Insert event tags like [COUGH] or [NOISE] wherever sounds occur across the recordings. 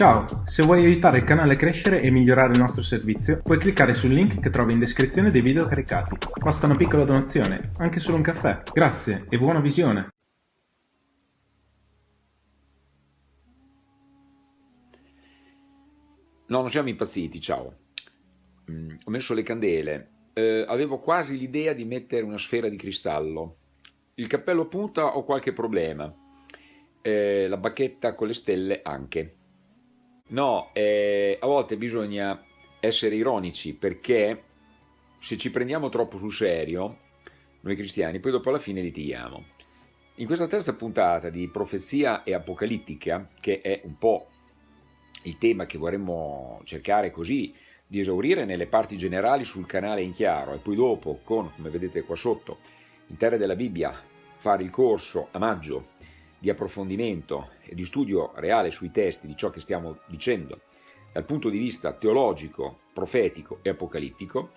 Ciao, se vuoi aiutare il canale a crescere e migliorare il nostro servizio, puoi cliccare sul link che trovi in descrizione dei video caricati. Basta una piccola donazione, anche solo un caffè. Grazie e buona visione! No, non siamo impazziti, ciao. Mm, ho messo le candele. Eh, avevo quasi l'idea di mettere una sfera di cristallo. Il cappello punta ho qualche problema. Eh, la bacchetta con le stelle anche. No, eh, a volte bisogna essere ironici perché se ci prendiamo troppo sul serio, noi cristiani, poi dopo alla fine litighiamo. In questa terza puntata di Profezia e Apocalittica, che è un po' il tema che vorremmo cercare così di esaurire nelle parti generali sul canale in chiaro e poi dopo con, come vedete qua sotto, in Terra della Bibbia, fare il corso a maggio di approfondimento e di studio reale sui testi di ciò che stiamo dicendo dal punto di vista teologico, profetico e apocalittico,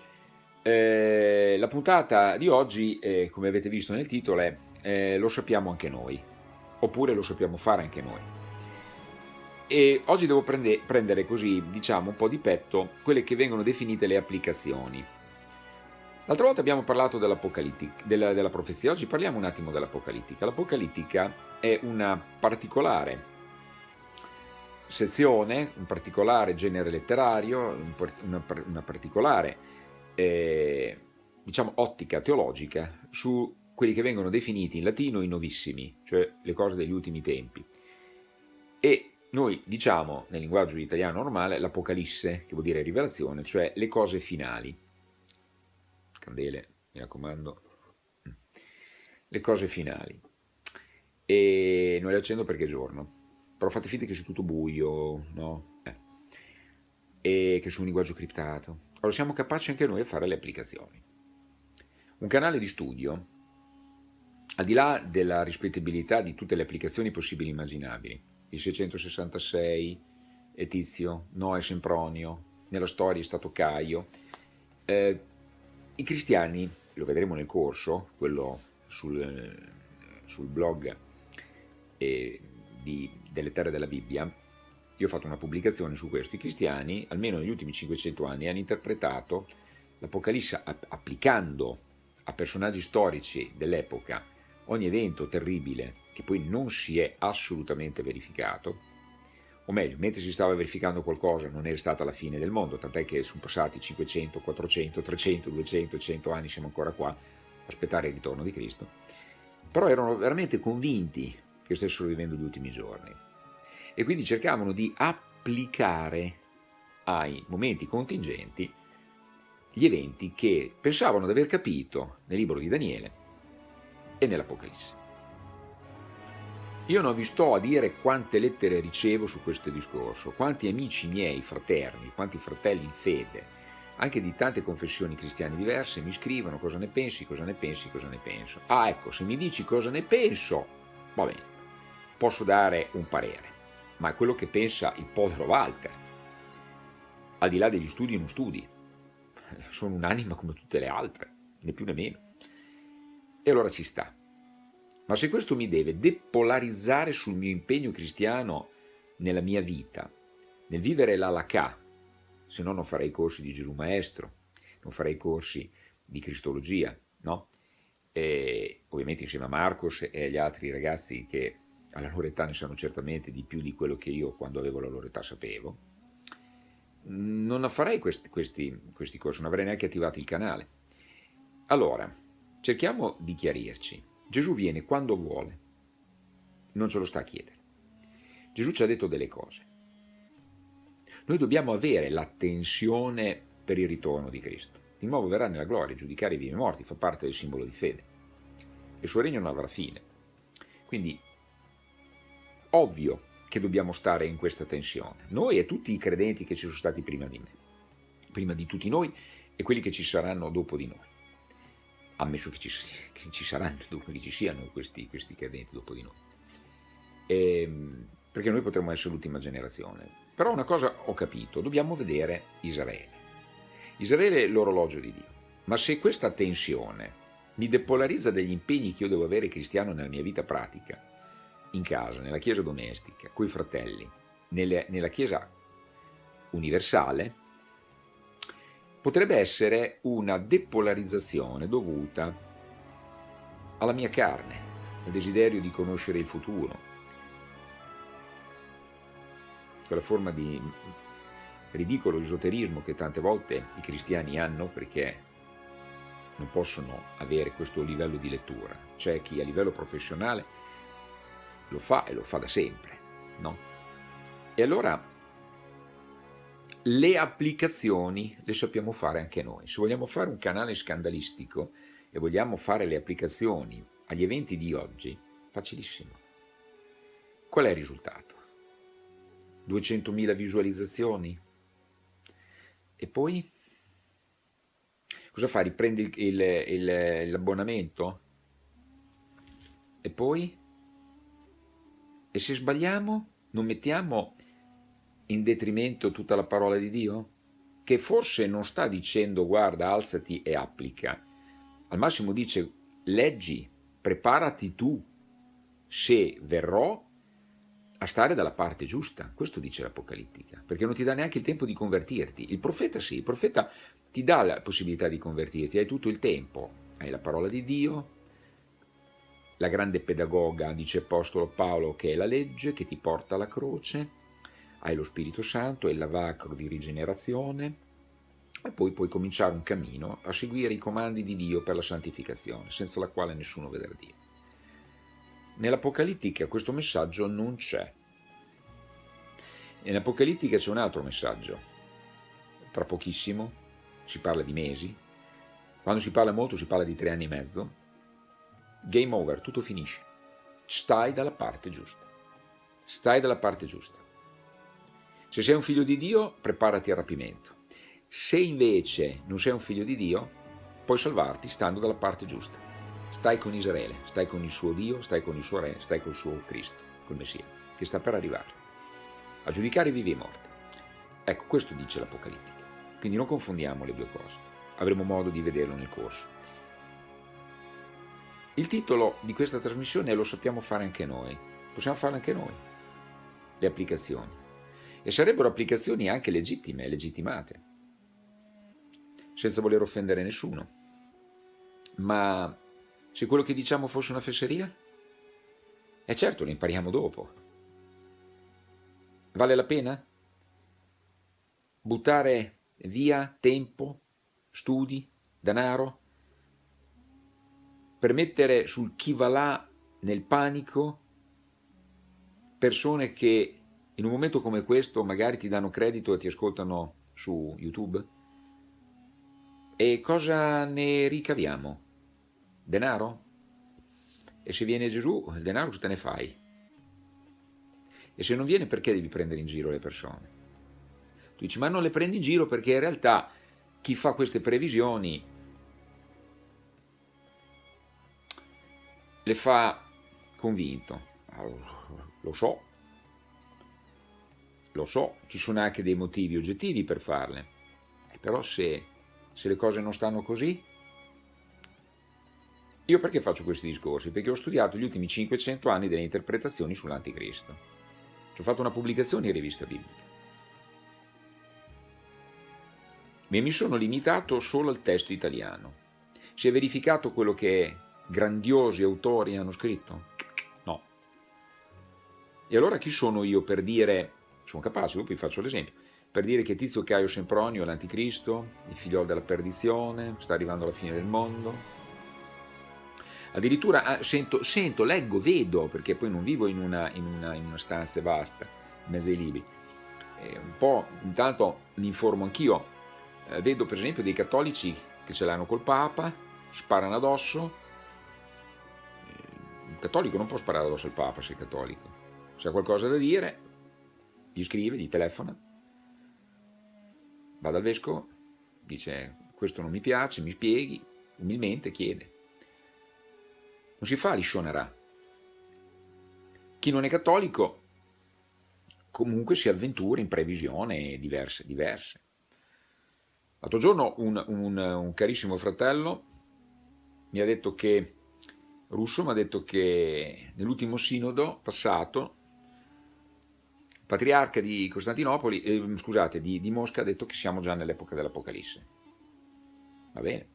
eh, la puntata di oggi, eh, come avete visto nel titolo, è eh, Lo sappiamo anche noi, oppure lo sappiamo fare anche noi. E oggi devo prende, prendere così, diciamo, un po' di petto quelle che vengono definite le applicazioni L'altra volta abbiamo parlato della, della profezia, oggi parliamo un attimo dell'apocalittica. L'apocalittica è una particolare sezione, un particolare genere letterario, una, una particolare eh, diciamo, ottica teologica su quelli che vengono definiti in latino i novissimi, cioè le cose degli ultimi tempi. E noi diciamo nel linguaggio italiano normale l'apocalisse, che vuol dire rivelazione, cioè le cose finali candele, mi raccomando, le cose finali. E non le accendo perché è giorno, però fate finta che sia tutto buio, no? Eh. E che sia un linguaggio criptato. Allora siamo capaci anche noi a fare le applicazioni. Un canale di studio, al di là della rispettabilità di tutte le applicazioni possibili e immaginabili, il 666 è Tizio, Noè Sempronio, nella storia è stato Caio, eh, i cristiani, lo vedremo nel corso, quello sul, sul blog eh, di, delle terre della Bibbia, io ho fatto una pubblicazione su questo, i cristiani, almeno negli ultimi 500 anni, hanno interpretato l'Apocalisse applicando a personaggi storici dell'epoca ogni evento terribile che poi non si è assolutamente verificato, o meglio, mentre si stava verificando qualcosa non è stata la fine del mondo, tant'è che sono passati 500, 400, 300, 200, 100 anni, siamo ancora qua aspettare il ritorno di Cristo, però erano veramente convinti che stessero vivendo gli ultimi giorni e quindi cercavano di applicare ai momenti contingenti gli eventi che pensavano di aver capito nel libro di Daniele e nell'Apocalisse. Io non vi sto a dire quante lettere ricevo su questo discorso, quanti amici miei, fraterni, quanti fratelli in fede, anche di tante confessioni cristiane diverse, mi scrivono cosa ne pensi, cosa ne pensi, cosa ne penso. Ah ecco, se mi dici cosa ne penso, va bene, posso dare un parere, ma è quello che pensa il povero Walter, al di là degli studi non studi. Sono un'anima come tutte le altre, né più né meno. E allora ci sta. Ma se questo mi deve depolarizzare sul mio impegno cristiano nella mia vita, nel vivere l'alakà, se no non farei corsi di Gesù Maestro, non farei corsi di Cristologia, no? E, ovviamente insieme a Marcos e agli altri ragazzi che alla loro età ne sanno certamente di più di quello che io quando avevo la loro età sapevo, non farei questi, questi, questi corsi, non avrei neanche attivato il canale. Allora, cerchiamo di chiarirci. Gesù viene quando vuole, non ce lo sta a chiedere. Gesù ci ha detto delle cose. Noi dobbiamo avere l'attenzione per il ritorno di Cristo. Di nuovo verrà nella gloria, giudicare i vivi e morti, fa parte del simbolo di fede. Il suo regno non avrà fine. Quindi, ovvio che dobbiamo stare in questa tensione. Noi e tutti i credenti che ci sono stati prima di me, prima di tutti noi e quelli che ci saranno dopo di noi ammesso che ci, che ci saranno, che ci siano questi, questi credenti dopo di noi. Ehm, perché noi potremmo essere l'ultima generazione. Però una cosa ho capito, dobbiamo vedere Israele. Israele è l'orologio di Dio. Ma se questa tensione mi depolarizza degli impegni che io devo avere cristiano nella mia vita pratica, in casa, nella chiesa domestica, coi fratelli, nelle, nella Chiesa universale potrebbe essere una depolarizzazione dovuta alla mia carne, al desiderio di conoscere il futuro, quella forma di ridicolo esoterismo che tante volte i cristiani hanno perché non possono avere questo livello di lettura. C'è chi a livello professionale lo fa e lo fa da sempre, no? E allora le applicazioni le sappiamo fare anche noi. Se vogliamo fare un canale scandalistico e vogliamo fare le applicazioni agli eventi di oggi, facilissimo. Qual è il risultato? 200.000 visualizzazioni? E poi? Cosa fai? Riprendi l'abbonamento? E poi? E se sbagliamo, non mettiamo in detrimento tutta la parola di Dio? Che forse non sta dicendo guarda, alzati e applica. Al massimo dice leggi, preparati tu, se verrò a stare dalla parte giusta. Questo dice l'Apocalittica, perché non ti dà neanche il tempo di convertirti. Il profeta sì, il profeta ti dà la possibilità di convertirti, hai tutto il tempo. Hai la parola di Dio, la grande pedagoga, dice Apostolo Paolo, che è la legge che ti porta alla croce, hai lo Spirito Santo, è il lavacro di rigenerazione e poi puoi cominciare un cammino a seguire i comandi di Dio per la santificazione, senza la quale nessuno vedrà Dio. Nell'Apocalittica questo messaggio non c'è. Nell'Apocalittica c'è un altro messaggio. Tra pochissimo, si parla di mesi, quando si parla molto si parla di tre anni e mezzo, game over, tutto finisce. Stai dalla parte giusta. Stai dalla parte giusta. Se sei un figlio di Dio, preparati al rapimento. Se invece non sei un figlio di Dio, puoi salvarti stando dalla parte giusta. Stai con Israele, stai con il suo Dio, stai con il suo Re, stai con il suo Cristo, col Messia, che sta per arrivare. A giudicare vivi e morti. Ecco, questo dice l'Apocalittica. Quindi non confondiamo le due cose. Avremo modo di vederlo nel corso. Il titolo di questa trasmissione è Lo sappiamo fare anche noi. Possiamo farlo anche noi. Le applicazioni e sarebbero applicazioni anche legittime, legittimate, senza voler offendere nessuno. Ma se quello che diciamo fosse una fesseria? E certo, lo impariamo dopo. Vale la pena? Buttare via tempo, studi, denaro, per mettere sul chi va là nel panico persone che in un momento come questo magari ti danno credito e ti ascoltano su YouTube? E cosa ne ricaviamo? Denaro? E se viene Gesù, il denaro cosa te ne fai? E se non viene perché devi prendere in giro le persone? Tu dici ma non le prendi in giro perché in realtà chi fa queste previsioni le fa convinto. Lo so, lo so, ci sono anche dei motivi oggettivi per farle, eh, però se, se le cose non stanno così, io perché faccio questi discorsi? Perché ho studiato gli ultimi 500 anni delle interpretazioni sull'anticristo. Ci ho fatto una pubblicazione in rivista biblica. E mi sono limitato solo al testo italiano. Si è verificato quello che grandiosi autori hanno scritto? No. E allora chi sono io per dire sono capace, dopo vi faccio l'esempio, per dire che Tizio Caio Sempronio è l'anticristo, il figliolo della perdizione, sta arrivando alla fine del mondo. Addirittura ah, sento, sento, leggo, vedo, perché poi non vivo in una, in una, in una stanza vasta, in mezzo ai libri, eh, un po', intanto mi informo anch'io, eh, vedo per esempio dei cattolici che ce l'hanno col Papa, sparano addosso, un cattolico non può sparare addosso al Papa se è cattolico, se ha qualcosa da dire gli scrive, gli telefona, va dal vescovo, dice questo non mi piace, mi spieghi, umilmente chiede. Non si fa liscionerà. Chi non è cattolico comunque si avventura in previsioni diverse. diverse. L'altro giorno un, un, un, carissimo fratello mi ha detto che, russo mi ha detto che nell'ultimo sinodo passato patriarca di eh, scusate, di, di Mosca ha detto che siamo già nell'epoca dell'Apocalisse. Va bene,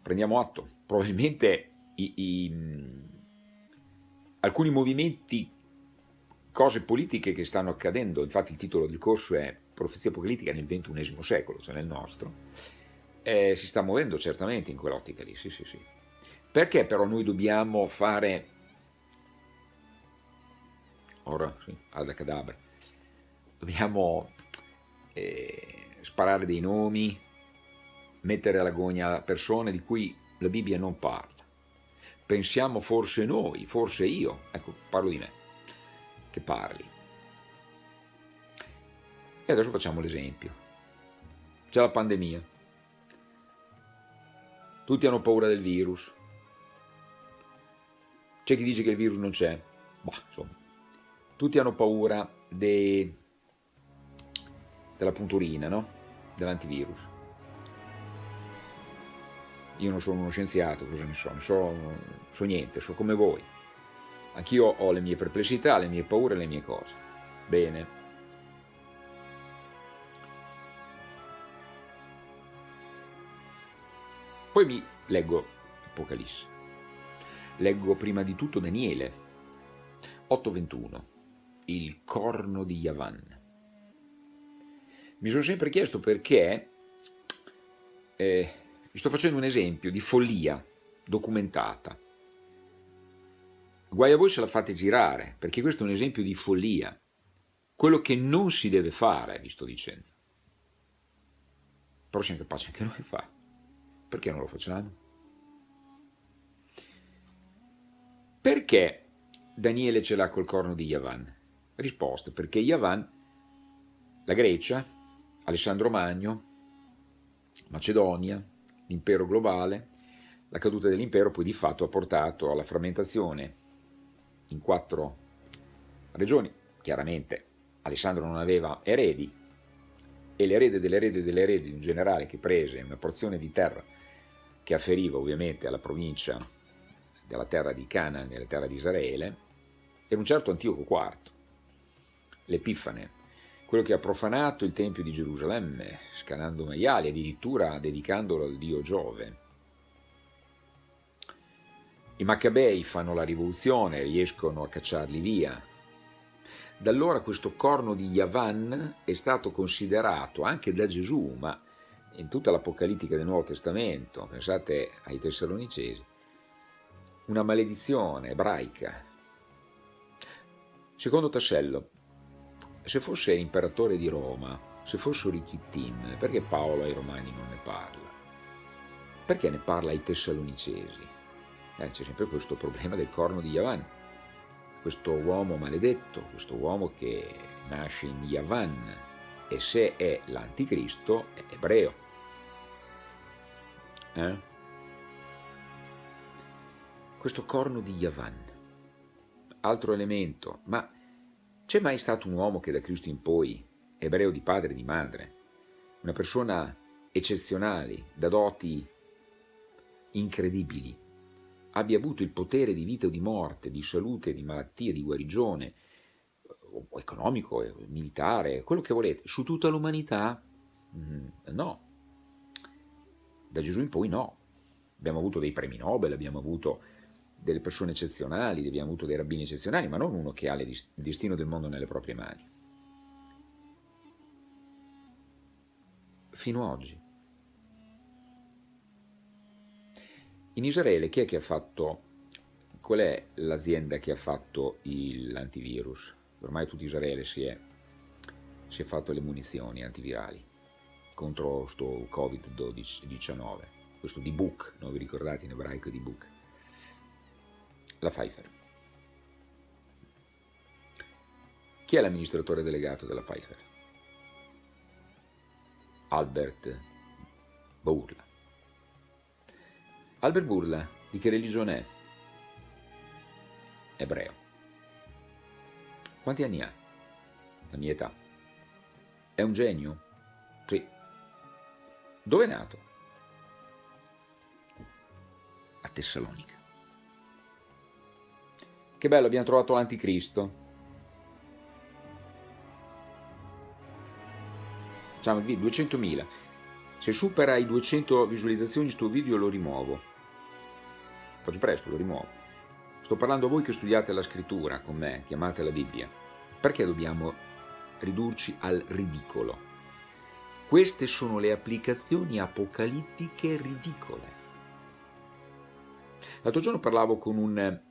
prendiamo atto. Probabilmente i, i, alcuni movimenti, cose politiche che stanno accadendo, infatti il titolo del corso è Profezia apocalittica nel XXI secolo, cioè nel nostro, eh, si sta muovendo certamente in quell'ottica lì, sì, sì, sì. Perché però noi dobbiamo fare, ora sì, ad cadabra, dobbiamo eh, sparare dei nomi, mettere alla gogna persone di cui la Bibbia non parla. Pensiamo forse noi, forse io, ecco, parlo di me, che parli. E adesso facciamo l'esempio. C'è la pandemia. Tutti hanno paura del virus. C'è chi dice che il virus non c'è. Bah, insomma. Tutti hanno paura de... della punturina, no? Dell'antivirus. Io non sono uno scienziato, cosa ne so? Ne so, so niente, so come voi. Anch'io ho le mie perplessità, le mie paure, le mie cose. Bene. Poi mi leggo Apocalisse. Leggo prima di tutto Daniele 8:21, il corno di Yavan. Mi sono sempre chiesto perché eh, vi sto facendo un esempio di follia documentata. Guai a voi se la fate girare, perché questo è un esempio di follia. Quello che non si deve fare, vi sto dicendo. Però siamo capaci anche noi di fare. Perché non lo facciamo? Perché Daniele ce l'ha col corno di Yavan? Risposta, perché Yavan, la Grecia, Alessandro Magno, Macedonia, l'impero globale, la caduta dell'impero poi di fatto ha portato alla frammentazione in quattro regioni. Chiaramente Alessandro non aveva eredi e l'erede dell'erede dell'erede di un generale che prese una porzione di terra che afferiva ovviamente alla provincia della terra di Canaan della terra di Israele, era un certo Antioco IV, l'Epifane, quello che ha profanato il Tempio di Gerusalemme, scanando maiali, addirittura dedicandolo al dio Giove. I Maccabei fanno la rivoluzione, riescono a cacciarli via. Da allora questo corno di Yavan è stato considerato anche da Gesù, ma in tutta l'Apocalittica del Nuovo Testamento, pensate ai Tessalonicesi, una maledizione ebraica. Secondo Tassello, se fosse imperatore di Roma, se fossero i perché Paolo ai Romani non ne parla? Perché ne parla ai Tessalonicesi? Eh, c'è sempre questo problema del corno di Yavan, questo uomo maledetto, questo uomo che nasce in Yavan e se è l'anticristo è ebreo. Eh? Questo corno di Yavan, altro elemento, ma c'è mai stato un uomo che da Cristo in poi, ebreo di padre e di madre, una persona eccezionale, da doti incredibili, abbia avuto il potere di vita o di morte, di salute, di malattia, di guarigione, economico, militare, quello che volete, su tutta l'umanità? Mm, no. Da Gesù in poi no. Abbiamo avuto dei premi Nobel, abbiamo avuto delle persone eccezionali, abbiamo avuto dei rabbini eccezionali, ma non uno che ha il destino del mondo nelle proprie mani. Fino ad oggi. In Israele chi è che ha fatto, qual è l'azienda che ha fatto l'antivirus? Ormai tutto Israele si è, si è fatto le munizioni antivirali contro questo Covid-19, questo D-Book, non vi ricordate in ebraico D-Book? La Pfeiffer. Chi è l'amministratore delegato della Pfeiffer? Albert Burla. Albert Burla di che religione è? Ebreo. Quanti anni ha? La mia età. È un genio? Sì. Dove è nato? A Tessalonica. Che bello, abbiamo trovato l'anticristo. Ciao, 200.000. Se supera i 200 visualizzazioni sto video lo rimuovo. Faccio presto, lo rimuovo. Sto parlando a voi che studiate la scrittura con me, chiamate la Bibbia. Perché dobbiamo ridurci al ridicolo? Queste sono le applicazioni apocalittiche ridicole. L'altro giorno parlavo con un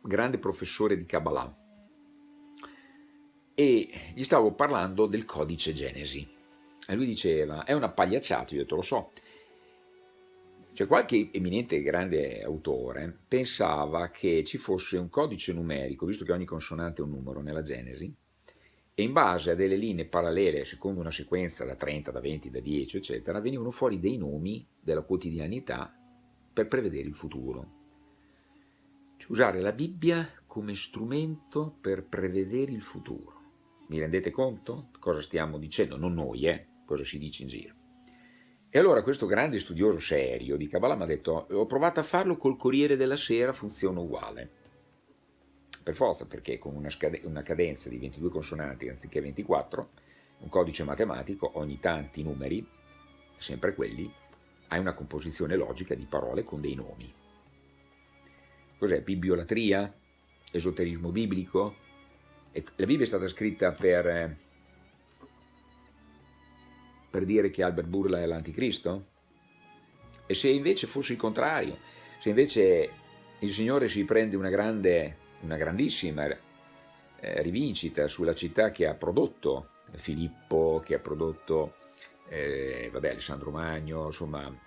grande professore di Kabbalah e gli stavo parlando del codice Genesi. E lui diceva, è una pagliacciata, io ho detto, lo so. Cioè qualche eminente grande autore pensava che ci fosse un codice numerico, visto che ogni consonante è un numero nella Genesi, e in base a delle linee parallele, secondo una sequenza da 30, da 20, da 10, eccetera, venivano fuori dei nomi della quotidianità per prevedere il futuro. Usare la Bibbia come strumento per prevedere il futuro. Mi rendete conto? Cosa stiamo dicendo? Non noi, eh? Cosa si dice in giro. E allora questo grande studioso serio di Kabbalah mi ha detto ho provato a farlo col Corriere della Sera, funziona uguale. Per forza, perché con una, una cadenza di 22 consonanti anziché 24, un codice matematico, ogni tanti numeri, sempre quelli, hai una composizione logica di parole con dei nomi. Cos'è? Bibbiolatria? Esoterismo biblico? E la Bibbia è stata scritta per, eh, per dire che Albert Burla è l'anticristo? E se invece fosse il contrario? Se invece il Signore si prende una, grande, una grandissima eh, rivincita sulla città che ha prodotto Filippo, che ha prodotto eh, vabbè, Alessandro Magno, insomma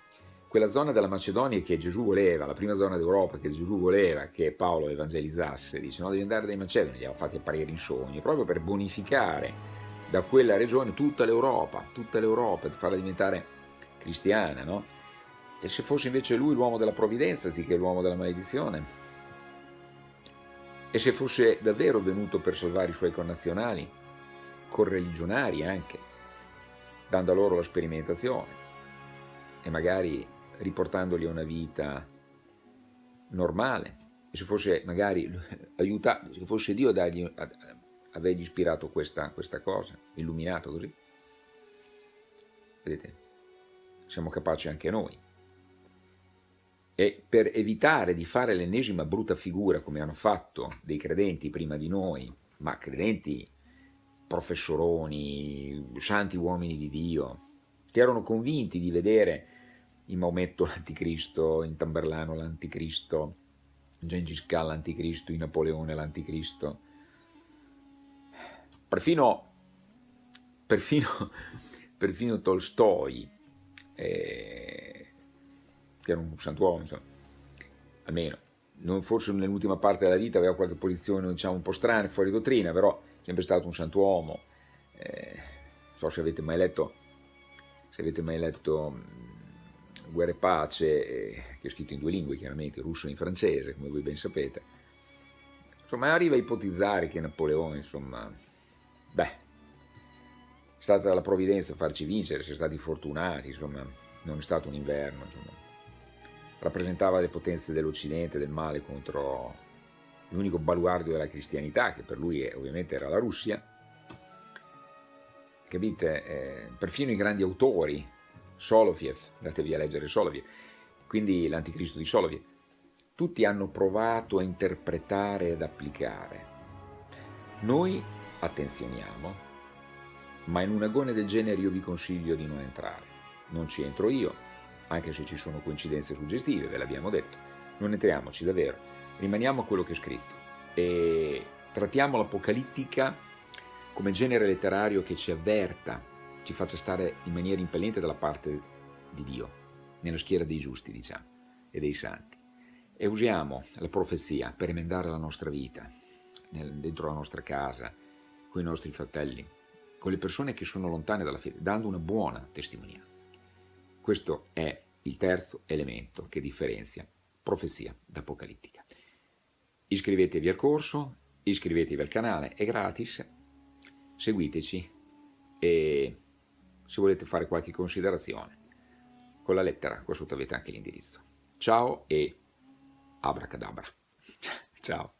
quella zona della Macedonia che Gesù voleva, la prima zona d'Europa che Gesù voleva che Paolo evangelizzasse, dice no devi andare dai Macedoni, li ha fatti apparire in sogni, proprio per bonificare da quella regione tutta l'Europa, tutta l'Europa, per farla diventare cristiana, no? E se fosse invece lui l'uomo della provvidenza anziché l'uomo della maledizione? E se fosse davvero venuto per salvare i suoi connazionali, correligionari anche, dando a loro la sperimentazione e magari riportandoli a una vita normale. Se fosse magari [LAUGHS] aiutato, se fosse Dio a dargli, a, avergli ispirato questa, questa cosa, illuminato così. Vedete, siamo capaci anche noi. E per evitare di fare l'ennesima brutta figura come hanno fatto dei credenti prima di noi, ma credenti professoroni, santi uomini di Dio, che erano convinti di vedere in Maometto l'anticristo, in Tamberlano l'anticristo, in Gengis Khan l'anticristo, in Napoleone l'anticristo. Perfino, perfino, [LAUGHS] perfino Tolstoi, eh, che era un santuomo, insomma, almeno, non forse nell'ultima parte della vita aveva qualche posizione diciamo, un po' strana, fuori dottrina, però è sempre stato un santuomo. Eh, non so se avete mai letto, se avete mai letto Guerra e Pace, eh, che ho scritto in due lingue chiaramente, russo e in francese, come voi ben sapete. Insomma, arriva a ipotizzare che Napoleone, insomma, beh, è stata la provvidenza a farci vincere, si è stati fortunati, insomma, non è stato un inverno, insomma. Rappresentava le potenze dell'Occidente, del male contro l'unico baluardo della cristianità, che per lui ovviamente era la Russia. Capite? Eh, perfino i grandi autori Soloviev, andatevi a leggere Soloviev, quindi l'anticristo di Soloviev, tutti hanno provato a interpretare ed applicare. Noi attenzioniamo, ma in un agone del genere io vi consiglio di non entrare. Non ci entro io, anche se ci sono coincidenze suggestive, ve l'abbiamo detto. Non entriamoci davvero, rimaniamo a quello che è scritto e trattiamo l'apocalittica come genere letterario che ci avverta ci faccia stare in maniera impellente dalla parte di Dio, nella schiera dei giusti, diciamo, e dei santi. E usiamo la profezia per emendare la nostra vita, nel, dentro la nostra casa, con i nostri fratelli, con le persone che sono lontane dalla fede, dando una buona testimonianza. Questo è il terzo elemento che differenzia profezia da apocalittica. Iscrivetevi al corso, iscrivetevi al canale, è gratis, seguiteci e se volete fare qualche considerazione. Con la lettera, qua sotto avete anche l'indirizzo. Ciao e abracadabra. [LAUGHS] Ciao.